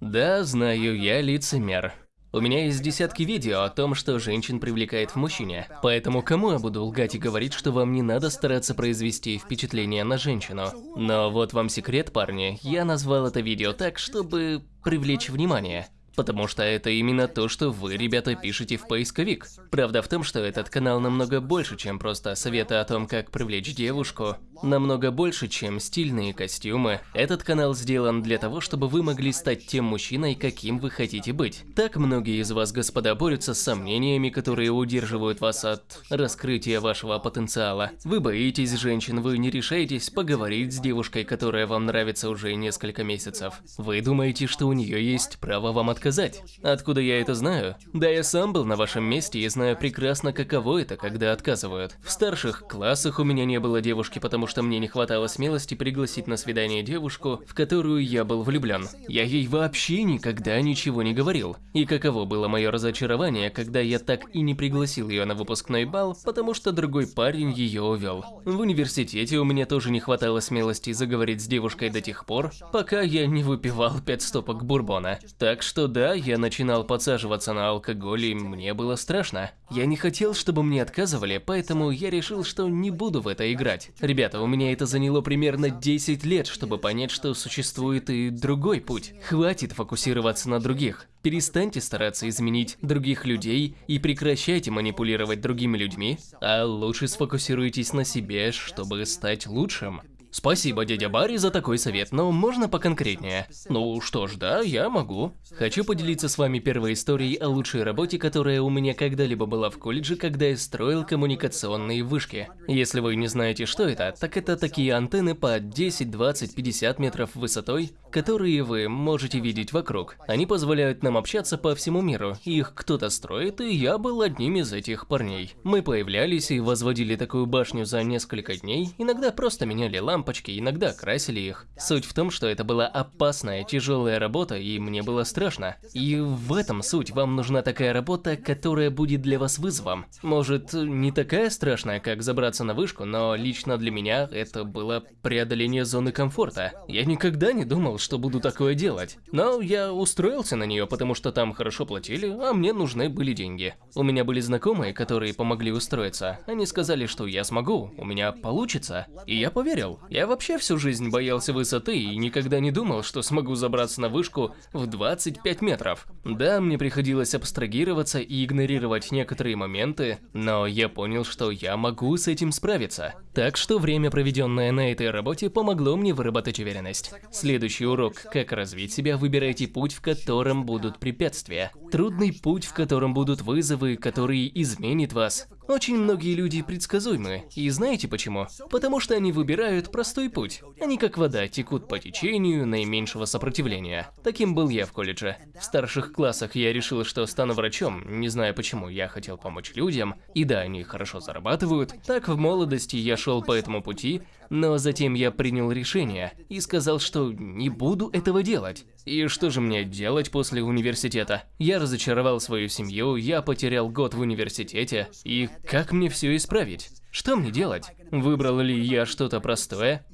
Да, знаю, я лицемер. У меня есть десятки видео о том, что женщин привлекает в мужчине. Поэтому кому я буду лгать и говорить, что вам не надо стараться произвести впечатление на женщину? Но вот вам секрет, парни. Я назвал это видео так, чтобы привлечь внимание. Потому что это именно то, что вы, ребята, пишете в поисковик. Правда в том, что этот канал намного больше, чем просто советы о том, как привлечь девушку. Намного больше, чем стильные костюмы. Этот канал сделан для того, чтобы вы могли стать тем мужчиной, каким вы хотите быть. Так многие из вас, господа, борются с сомнениями, которые удерживают вас от раскрытия вашего потенциала. Вы боитесь женщин, вы не решаетесь поговорить с девушкой, которая вам нравится уже несколько месяцев. Вы думаете, что у нее есть право вам отказать сказать. Откуда я это знаю? Да я сам был на вашем месте и знаю прекрасно, каково это, когда отказывают. В старших классах у меня не было девушки, потому что мне не хватало смелости пригласить на свидание девушку, в которую я был влюблен. Я ей вообще никогда ничего не говорил. И каково было мое разочарование, когда я так и не пригласил ее на выпускной бал, потому что другой парень ее увел. В университете у меня тоже не хватало смелости заговорить с девушкой до тех пор, пока я не выпивал пять стопок бурбона. Так что да, я начинал подсаживаться на алкоголь, и мне было страшно. Я не хотел, чтобы мне отказывали, поэтому я решил, что не буду в это играть. Ребята, у меня это заняло примерно 10 лет, чтобы понять, что существует и другой путь. Хватит фокусироваться на других. Перестаньте стараться изменить других людей и прекращайте манипулировать другими людьми, а лучше сфокусируйтесь на себе, чтобы стать лучшим. Спасибо, дядя Барри, за такой совет, но можно поконкретнее? Ну что ж, да, я могу. Хочу поделиться с вами первой историей о лучшей работе, которая у меня когда-либо была в колледже, когда я строил коммуникационные вышки. Если вы не знаете, что это, так это такие антенны по 10, 20, 50 метров высотой, которые вы можете видеть вокруг. Они позволяют нам общаться по всему миру, их кто-то строит, и я был одним из этих парней. Мы появлялись и возводили такую башню за несколько дней, иногда просто меняли лампы, лампочки, иногда красили их. Суть в том, что это была опасная, тяжелая работа, и мне было страшно. И в этом суть, вам нужна такая работа, которая будет для вас вызовом. Может, не такая страшная, как забраться на вышку, но лично для меня это было преодоление зоны комфорта. Я никогда не думал, что буду такое делать. Но я устроился на нее, потому что там хорошо платили, а мне нужны были деньги. У меня были знакомые, которые помогли устроиться. Они сказали, что я смогу, у меня получится. И я поверил. Я вообще всю жизнь боялся высоты и никогда не думал, что смогу забраться на вышку в 25 метров. Да, мне приходилось абстрагироваться и игнорировать некоторые моменты, но я понял, что я могу с этим справиться. Так что время, проведенное на этой работе, помогло мне выработать уверенность. Следующий урок «Как развить себя» выбирайте путь, в котором будут препятствия. Трудный путь, в котором будут вызовы, которые изменят вас. Очень многие люди предсказуемы, и знаете почему? Потому что они выбирают простой путь. Они как вода, текут по течению наименьшего сопротивления. Таким был я в колледже. В старших классах я решил, что стану врачом, не знаю почему, я хотел помочь людям, и да, они хорошо зарабатывают. Так в молодости я шел по этому пути, но затем я принял решение и сказал, что не буду этого делать. И что же мне делать после университета? Я разочаровал свою семью, я потерял год в университете, и как мне все исправить? Что мне делать? Выбрал ли я что-то простое?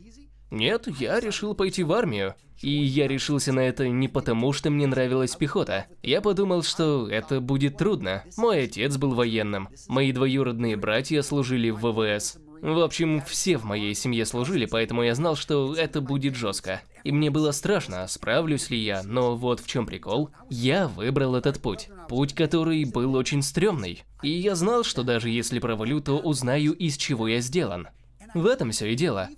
Нет, я решил пойти в армию. И я решился на это не потому, что мне нравилась пехота. Я подумал, что это будет трудно. Мой отец был военным. Мои двоюродные братья служили в ВВС. В общем, все в моей семье служили, поэтому я знал, что это будет жестко. И мне было страшно, справлюсь ли я, но вот в чем прикол. Я выбрал этот путь. Путь, который был очень стрёмный. И я знал, что даже если провалю, то узнаю, из чего я сделан. В этом все и дело.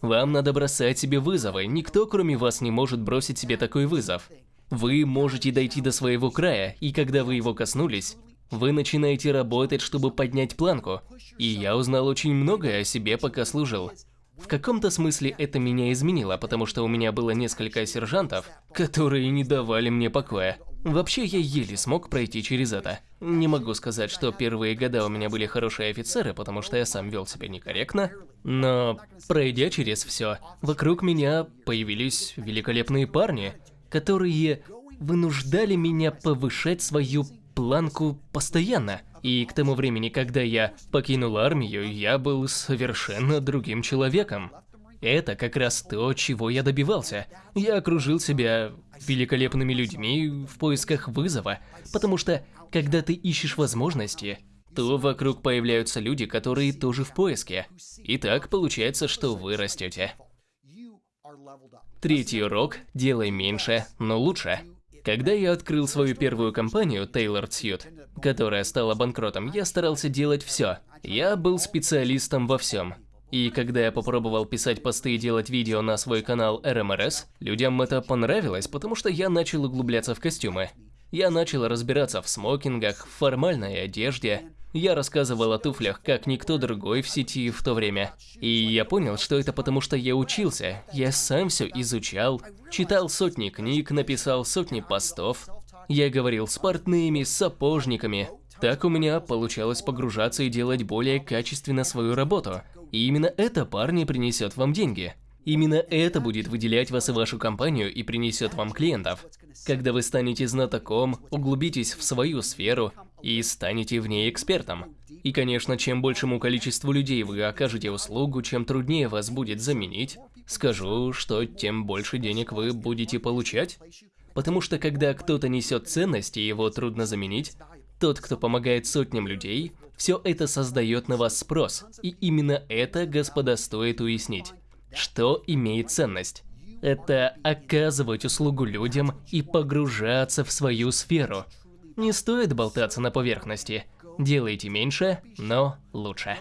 Вам надо бросать себе вызовы, никто кроме вас не может бросить себе такой вызов. Вы можете дойти до своего края, и когда вы его коснулись, вы начинаете работать, чтобы поднять планку. И я узнал очень многое о себе, пока служил. В каком-то смысле это меня изменило, потому что у меня было несколько сержантов, которые не давали мне покоя. Вообще, я еле смог пройти через это. Не могу сказать, что первые года у меня были хорошие офицеры, потому что я сам вел себя некорректно. Но, пройдя через все, вокруг меня появились великолепные парни, которые вынуждали меня повышать свою планку постоянно. И к тому времени, когда я покинул армию, я был совершенно другим человеком. Это как раз то, чего я добивался. Я окружил себя великолепными людьми в поисках вызова, потому что, когда ты ищешь возможности, то вокруг появляются люди, которые тоже в поиске. И так получается, что вы растете. Третий урок – делай меньше, но лучше. Когда я открыл свою первую компанию, Tailored Suit, которая стала банкротом, я старался делать все. Я был специалистом во всем. И когда я попробовал писать посты и делать видео на свой канал RMRS, людям это понравилось, потому что я начал углубляться в костюмы. Я начал разбираться в смокингах, в формальной одежде. Я рассказывал о туфлях, как никто другой в сети в то время. И я понял, что это потому, что я учился. Я сам все изучал, читал сотни книг, написал сотни постов. Я говорил с портными, с сапожниками. Так у меня получалось погружаться и делать более качественно свою работу. И именно это, парни, принесет вам деньги. Именно это будет выделять вас и вашу компанию и принесет вам клиентов. Когда вы станете знатоком, углубитесь в свою сферу и станете в ней экспертом. И, конечно, чем большему количеству людей вы окажете услугу, чем труднее вас будет заменить, скажу, что тем больше денег вы будете получать. Потому что когда кто-то несет ценность и его трудно заменить, тот, кто помогает сотням людей, все это создает на вас спрос. И именно это, господа, стоит уяснить. Что имеет ценность? Это оказывать услугу людям и погружаться в свою сферу. Не стоит болтаться на поверхности. Делайте меньше, но лучше.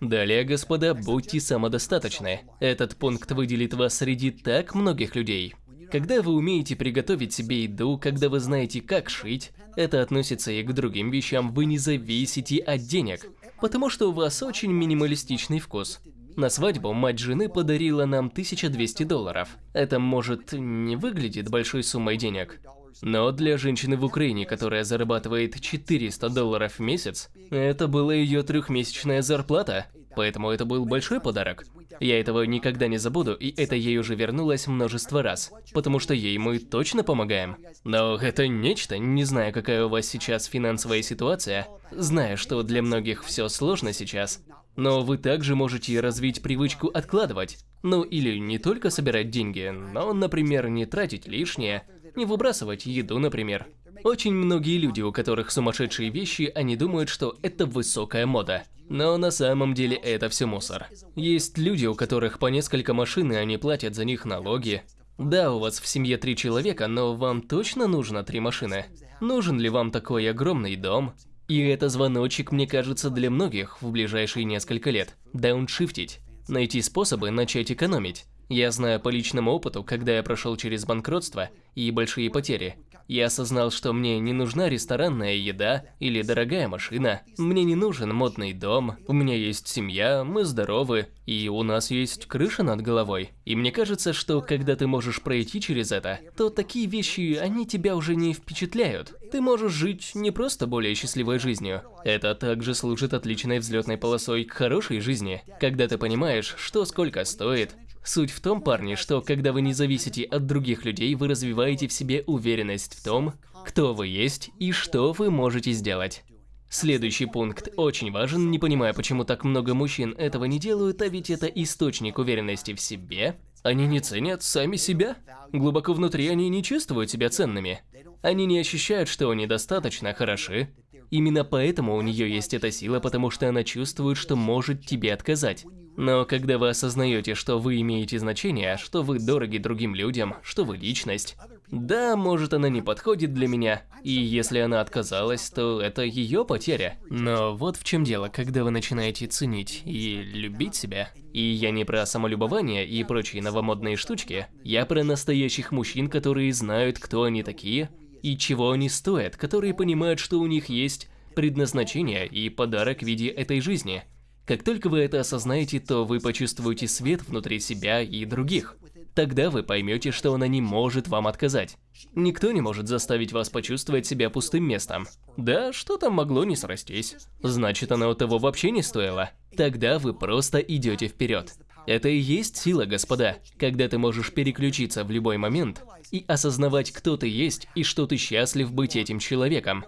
Далее, господа, будьте самодостаточны. Этот пункт выделит вас среди так многих людей. Когда вы умеете приготовить себе еду, когда вы знаете, как шить, это относится и к другим вещам, вы не зависите от денег, потому что у вас очень минималистичный вкус. На свадьбу мать жены подарила нам 1200 долларов. Это, может, не выглядит большой суммой денег, но для женщины в Украине, которая зарабатывает 400 долларов в месяц, это была ее трехмесячная зарплата, поэтому это был большой подарок. Я этого никогда не забуду, и это ей уже вернулось множество раз, потому что ей мы точно помогаем. Но это нечто, не знаю, какая у вас сейчас финансовая ситуация, зная, что для многих все сложно сейчас, но вы также можете развить привычку откладывать. Ну или не только собирать деньги, но, например, не тратить лишнее, не выбрасывать еду, например. Очень многие люди, у которых сумасшедшие вещи, они думают, что это высокая мода. Но на самом деле это все мусор. Есть люди, у которых по несколько машин, и они платят за них налоги. Да, у вас в семье три человека, но вам точно нужно три машины? Нужен ли вам такой огромный дом? И это звоночек, мне кажется, для многих в ближайшие несколько лет. Дауншифтить. Найти способы начать экономить. Я знаю по личному опыту, когда я прошел через банкротство и большие потери. Я осознал, что мне не нужна ресторанная еда или дорогая машина. Мне не нужен модный дом. У меня есть семья, мы здоровы, и у нас есть крыша над головой. И мне кажется, что когда ты можешь пройти через это, то такие вещи, они тебя уже не впечатляют. Ты можешь жить не просто более счастливой жизнью. Это также служит отличной взлетной полосой к хорошей жизни, когда ты понимаешь, что сколько стоит, Суть в том, парни, что когда вы не зависите от других людей, вы развиваете в себе уверенность в том, кто вы есть и что вы можете сделать. Следующий пункт очень важен, не понимая, почему так много мужчин этого не делают, а ведь это источник уверенности в себе. Они не ценят сами себя. Глубоко внутри они не чувствуют себя ценными. Они не ощущают, что они достаточно хороши. Именно поэтому у нее есть эта сила, потому что она чувствует, что может тебе отказать. Но когда вы осознаете, что вы имеете значение, что вы дороги другим людям, что вы личность, да, может она не подходит для меня, и если она отказалась, то это ее потеря. Но вот в чем дело, когда вы начинаете ценить и любить себя, и я не про самолюбование и прочие новомодные штучки, я про настоящих мужчин, которые знают, кто они такие и чего они стоят, которые понимают, что у них есть предназначение и подарок в виде этой жизни – как только вы это осознаете, то вы почувствуете свет внутри себя и других. Тогда вы поймете, что она не может вам отказать. Никто не может заставить вас почувствовать себя пустым местом. Да, что там могло не срастись? Значит, оно того вообще не стоило. Тогда вы просто идете вперед. Это и есть сила, господа, когда ты можешь переключиться в любой момент и осознавать, кто ты есть и что ты счастлив быть этим человеком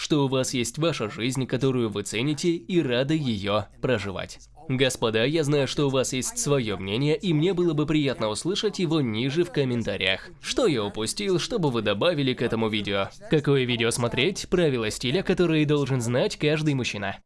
что у вас есть ваша жизнь, которую вы цените и рады ее проживать. Господа, я знаю, что у вас есть свое мнение, и мне было бы приятно услышать его ниже в комментариях. Что я упустил, чтобы вы добавили к этому видео? Какое видео смотреть? Правила стиля, которые должен знать каждый мужчина.